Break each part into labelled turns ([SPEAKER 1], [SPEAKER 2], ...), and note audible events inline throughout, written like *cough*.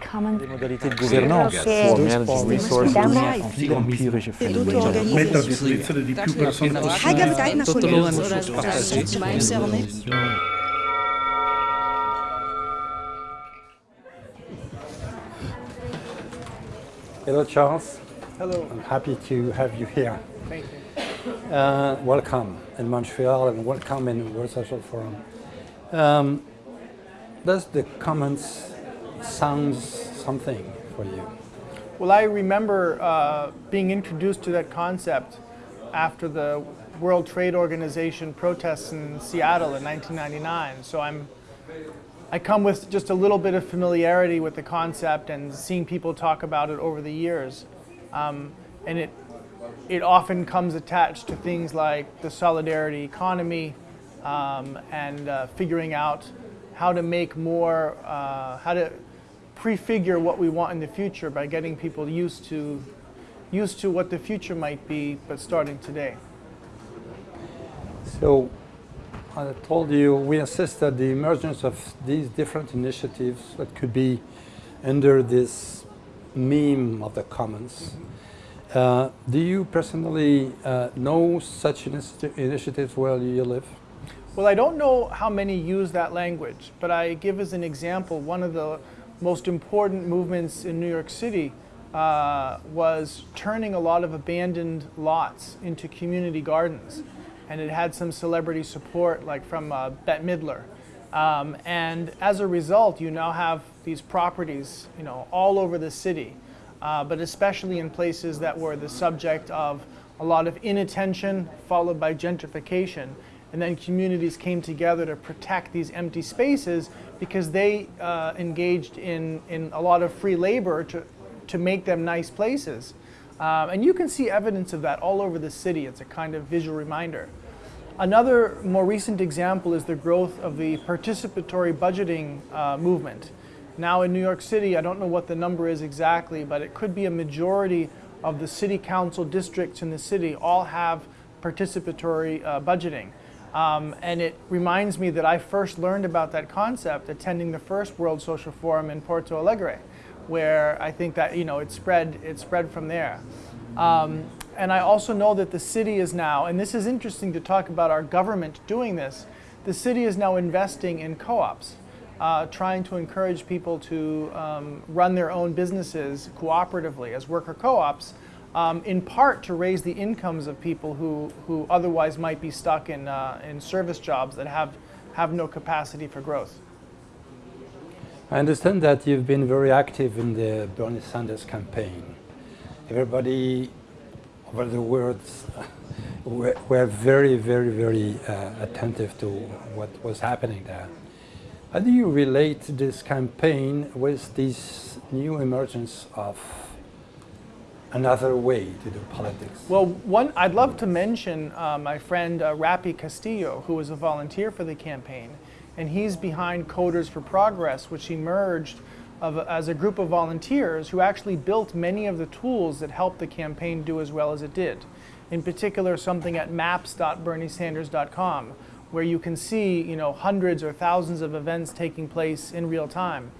[SPEAKER 1] the common
[SPEAKER 2] des modalités de gouvernance
[SPEAKER 1] che
[SPEAKER 2] pour manage resources
[SPEAKER 1] Damai.
[SPEAKER 2] en empirische fenomeni.
[SPEAKER 3] Mettere a disposizione di più persone
[SPEAKER 4] Hai
[SPEAKER 3] possibile.
[SPEAKER 4] tijd naar
[SPEAKER 5] Tot
[SPEAKER 4] collega.
[SPEAKER 5] de loon partagé.
[SPEAKER 6] Hello, Charles.
[SPEAKER 7] Hello.
[SPEAKER 6] I'm happy to have you here.
[SPEAKER 7] Thank you.
[SPEAKER 6] Uh, welcome in Montreal and welcome in World Social Forum. Um, does the Commons sounds something for you?
[SPEAKER 7] Well, I remember uh, being introduced to that concept after the World Trade Organization protests in Seattle in 1999. So I'm, I come with just a little bit of familiarity with the concept and seeing people talk about it over the years. Um, and it, it often comes attached to things like the solidarity economy um, and uh, figuring out how to make more, uh, how to prefigure what we want in the future by getting people used to, used to what the future might be, but starting today.
[SPEAKER 6] So, I told you we assist at the emergence of these different initiatives that could be under this meme of the commons. Uh, do you personally uh, know such initi- initiatives where you live?
[SPEAKER 7] Well, I don't know how many use that language, but I give as an example one of the most important movements in New York City uh, was turning a lot of abandoned lots into community gardens. And it had some celebrity support, like from uh, Bette Midler. Um, and as a result, you now have these properties, you know, all over the city, uh, but especially in places that were the subject of a lot of inattention, followed by gentrification. And then communities came together to protect these empty spaces because they uh, engaged in, in a lot of free labor to, to make them nice places. Um, and you can see evidence of that all over the city. It's a kind of visual reminder. Another more recent example is the growth of the participatory budgeting uh, movement. Now in New York City, I don't know what the number is exactly, but it could be a majority of the city council districts in the city all have participatory uh, budgeting. Um, and it reminds me that I first learned about that concept attending the first World Social Forum in Porto Alegre, where I think that you know it spread it spread from there. Um, and I also know that the city is now, and this is interesting to talk about our government doing this. The city is now investing in co-ops, uh, trying to encourage people to um, run their own businesses cooperatively as worker co-ops, um, in part to raise the incomes of people who, who otherwise might be stuck in, uh, in service jobs that have, have no capacity for growth.
[SPEAKER 6] I understand that you've been very active in the Bernie Sanders campaign. Everybody over the world were, were very, very, very uh, attentive to what was happening there. How do you relate this campaign with this new emergence of another way to do politics?
[SPEAKER 7] Well, one, I'd love to mention uh, my friend uh, Rapi Castillo, who was a volunteer for the campaign, and he's behind Coders for Progress, which emerged of, as a group of volunteers who actually built many of the tools that helped the campaign do as well as it did. In particular, something at maps.berniesanders.com, where you can see, you know, hundreds or thousands of events taking place in real time.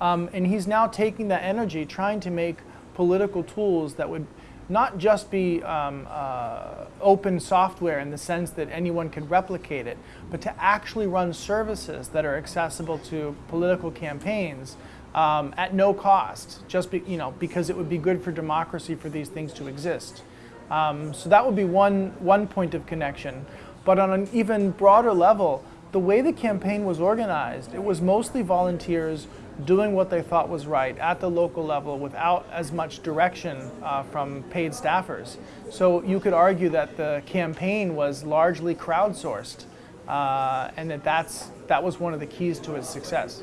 [SPEAKER 7] Um, and he's now taking that energy, trying to make political tools that would not just be um, uh, open software in the sense that anyone could replicate it, but to actually run services that are accessible to political campaigns um, at no cost, just be, you know, because it would be good for democracy for these things to exist. Um, so that would be one, one point of connection. But on an even broader level, the way the campaign was organized, it was mostly volunteers doing what they thought was right at the local level without as much direction uh, from paid staffers. So you could argue that the campaign was largely crowdsourced uh, and that that's, that was one of the keys to its success.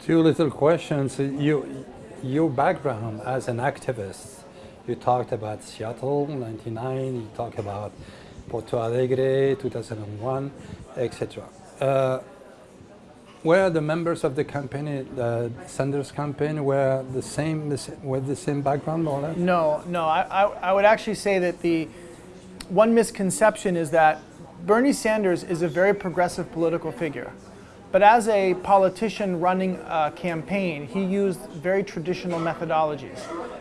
[SPEAKER 6] Two little questions. You, your background as an activist, you talked about Seattle, 99, you talked about Porto Alegre, 2001, etc. Uh, were the members of the campaign, the Sanders campaign, were the same, the same with the same background, or less?
[SPEAKER 7] No, no. I, I, I would actually say that the one misconception is that Bernie Sanders is a very progressive political figure. But as a politician running a campaign, he used very traditional methodologies.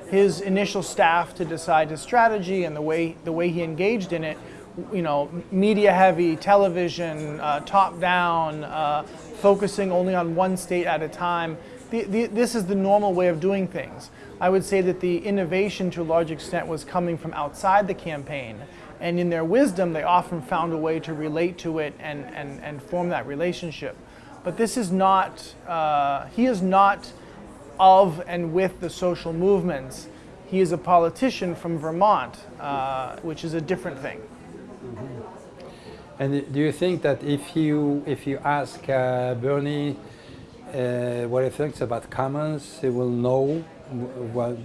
[SPEAKER 7] His initial staff to decide his strategy and the way, the way he engaged in it, you know, media heavy, television, uh, top down, uh, focusing only on one state at a time. The, the, this is the normal way of doing things. I would say that the innovation to a large extent was coming from outside the campaign. And in their wisdom, they often found a way to relate to it and, and, and form that relationship. But this is not, uh, he is not of and with the social movements. He is a politician from Vermont, uh, which is a different thing.
[SPEAKER 6] And do you think that if you if you ask uh, Bernie uh, what he thinks about commons, he will know what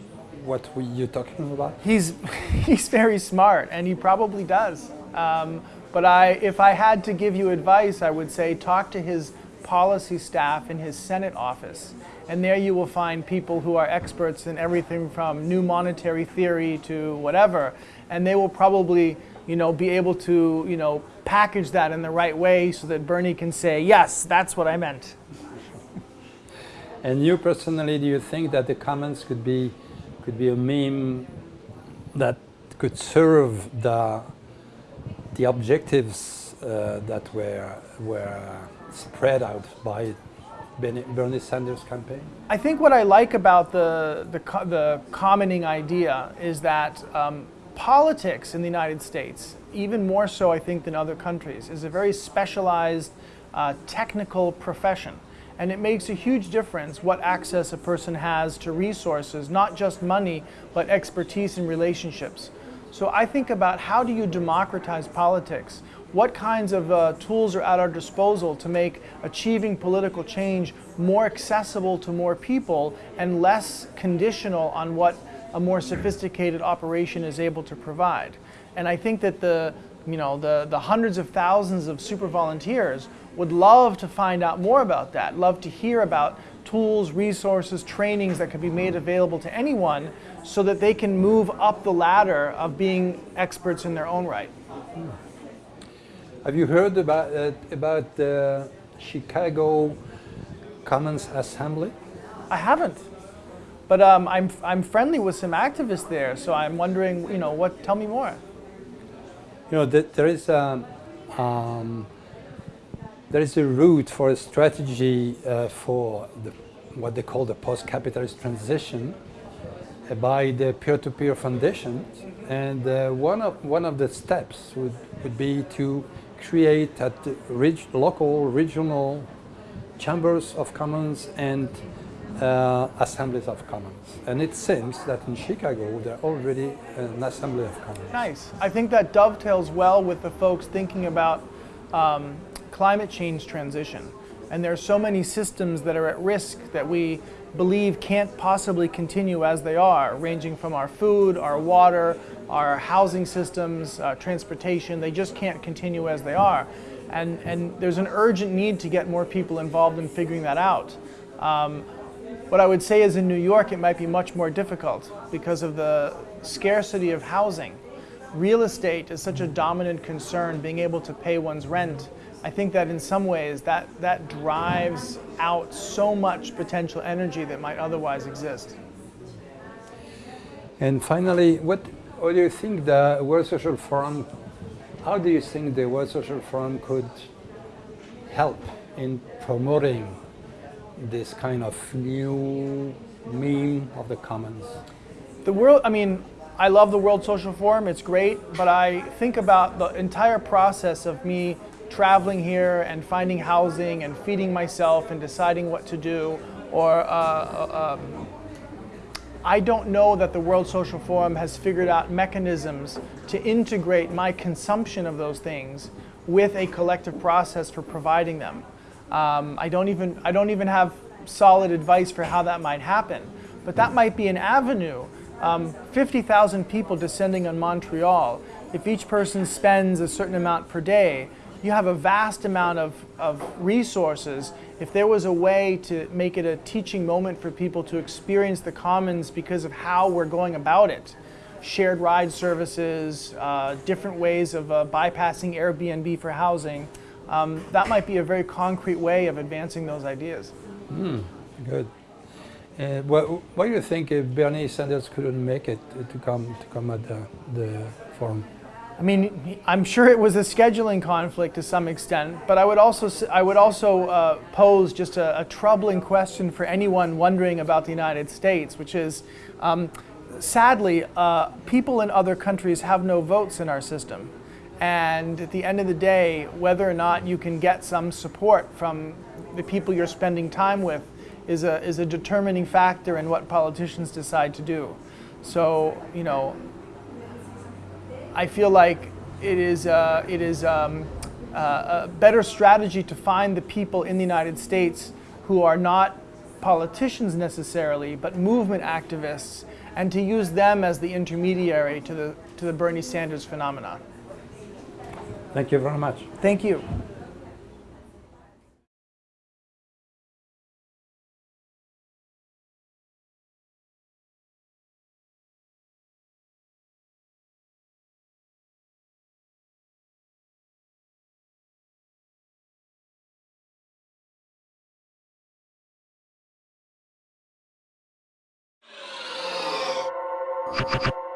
[SPEAKER 6] what you're talking about?
[SPEAKER 7] He's *laughs* he's very smart, and he probably does. Um, but I, if I had to give you advice, I would say talk to his policy staff in his Senate office. And there you will find people who are experts in everything from new monetary theory to whatever. And they will probably you know, be able to you know, package that in the right way so that Bernie can say, yes, that's what I meant.
[SPEAKER 6] And you personally, do you think that the commons could be, could be a meme that could serve the, the objectives uh, that were, were spread out by Bernie Sanders campaign?
[SPEAKER 7] I think what I like about the, the, the commoning idea is that um, politics in the United States, even more so I think than other countries, is a very specialized uh, technical profession. And it makes a huge difference what access a person has to resources, not just money, but expertise and relationships. So I think about how do you democratize politics? What kinds of uh, tools are at our disposal to make achieving political change more accessible to more people and less conditional on what a more sophisticated operation is able to provide? And I think that the, you know, the, the hundreds of thousands of super volunteers would love to find out more about that, love to hear about tools, resources, trainings that could be made available to anyone so that they can move up the ladder of being experts in their own right.
[SPEAKER 6] Have you heard about, uh, about the Chicago Commons Assembly?
[SPEAKER 7] I haven't. But um, I'm, I'm friendly with some activists there, so I'm wondering, you know, what, tell me more.
[SPEAKER 6] You know, there is a, um, there is a route for a strategy uh, for the, what they call the post-capitalist transition uh, by the peer-to-peer -peer foundations. And uh, one, of, one of the steps would, would be to create at reg local, regional chambers of commons and uh, assemblies of commons. And it seems that in Chicago, there are already an assembly of commons.
[SPEAKER 7] Nice. I think that dovetails well with the folks thinking about um, climate change transition. And there are so many systems that are at risk that we believe can't possibly continue as they are, ranging from our food, our water, our housing systems, uh, transportation, they just can't continue as they are. And, and there's an urgent need to get more people involved in figuring that out. Um, what I would say is in New York it might be much more difficult because of the scarcity of housing. Real estate is such a dominant concern, being able to pay one's rent. I think that in some ways that, that drives out so much potential energy that might otherwise exist.
[SPEAKER 6] And finally, what, what do you think the World Social Forum, how do you think the World Social Forum could help in promoting this kind of new meme of the commons?
[SPEAKER 7] The world, I mean, I love the World Social Forum, it's great, but I think about the entire process of me traveling here and finding housing and feeding myself and deciding what to do or uh, uh, um, I don't know that the World Social Forum has figured out mechanisms to integrate my consumption of those things with a collective process for providing them. Um, I, don't even, I don't even have solid advice for how that might happen, but that might be an avenue. Um, 50,000 people descending on Montreal, if each person spends a certain amount per day, you have a vast amount of, of resources. If there was a way to make it a teaching moment for people to experience the commons because of how we're going about it, shared ride services, uh, different ways of uh, bypassing Airbnb for housing, um, that might be a very concrete way of advancing those ideas.
[SPEAKER 6] Good. Uh, do you think if Bernie Sanders couldn't make it to come to come at the, the forum?
[SPEAKER 7] I mean, I'm sure it was a scheduling conflict to some extent, but I would also I would also uh, pose just a, a troubling question for anyone wondering about the United States, which is, um, sadly, uh, people in other countries have no votes in our system, and at the end of the day, whether or not you can get some support from the people you're spending time with is a is a determining factor in what politicians decide to do. So you know, I feel like it is, it is um, a better strategy to find the people in the United States who are not politicians necessarily, but movement activists, and to use them as the intermediary to the, to the Bernie Sanders phenomenon.
[SPEAKER 6] Thank you very much.
[SPEAKER 7] Thank you.
[SPEAKER 1] you *laughs*